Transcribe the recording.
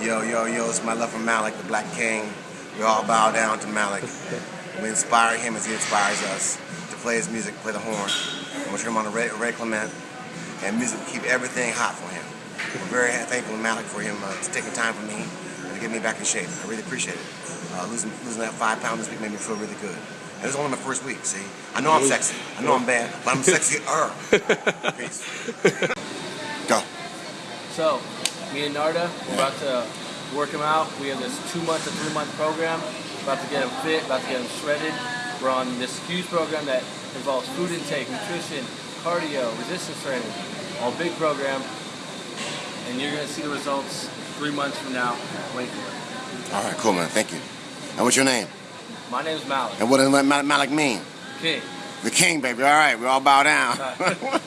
Yo, yo, yo, it's my love for Malik, the Black King. We all bow down to Malik. We inspire him as he inspires us to play his music, play the horn. I'm going to turn him on to Ray, Ray Clement, and music will keep everything hot for him. We're very thankful to Malik for him uh, taking time for me and to get me back in shape. I really appreciate it. Uh, losing, losing that five pounds this week made me feel really good. And this is only my first week, see? I know I'm sexy. I know I'm bad, but I'm sexy. Peace. Go. So, me and Narda, we're about to work him out. We have this two month to three month program. About to get him fit, about to get him shredded. We're on this huge program that involves food intake, nutrition, cardio, resistance training, all big program. And you're gonna see the results three months from now. Wait for it. All right, cool, man. Thank you. And what's your name? My name is Malik. And what does Malik mean? King. The king, baby. All right, we all bow down.